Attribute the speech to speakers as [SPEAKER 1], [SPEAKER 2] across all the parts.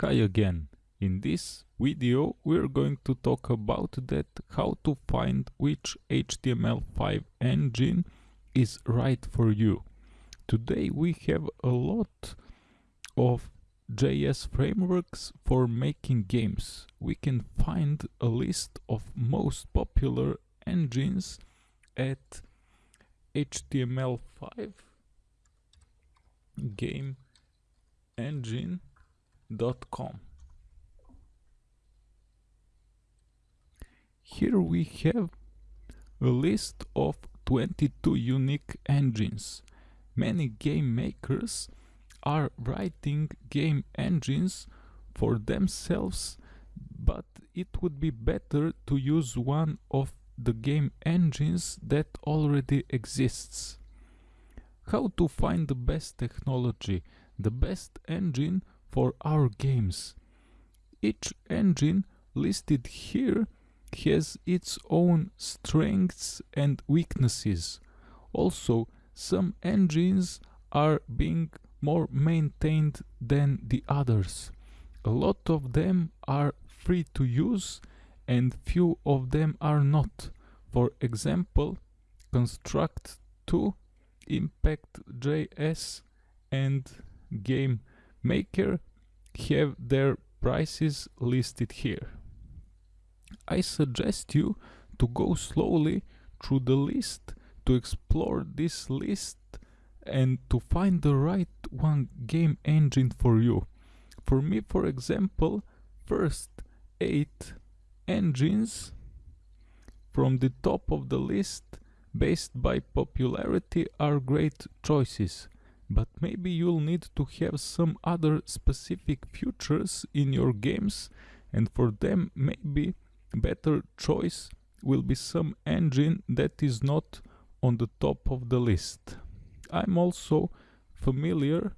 [SPEAKER 1] Hi again. In this video we're going to talk about that how to find which HTML5 engine is right for you. Today we have a lot of JS frameworks for making games. We can find a list of most popular engines at HTML5 game engine.com. Here we have a list of 22 unique engines. Many game makers are writing game engines for themselves, but it would be better to use one of the game engines that already exists. How to find the best technology, the best engine for our games. Each engine listed here has its own strengths and weaknesses. Also, some engines are being more maintained than the others. A lot of them are free to use and few of them are not. For example, Construct 2, Impact.js and Game Maker have their prices listed here. I suggest you to go slowly through the list to explore this list and to find the right one game engine for you. For me, for example, first 8 engines from the top of the list based by popularity are great choices but maybe you'll need to have some other specific features in your games and for them maybe better choice will be some engine that is not on the top of the list. I'm also familiar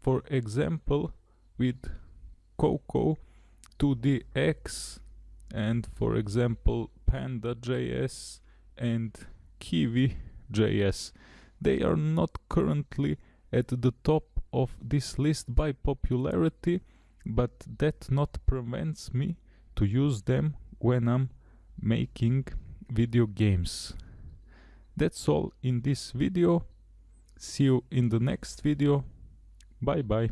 [SPEAKER 1] for example with Coco 2DX and for example Panda.js and Kiwi.js. They are not currently at the top of this list by popularity, but that not prevents me to use them when I'm making video games. That's all in this video. See you in the next video. Bye bye.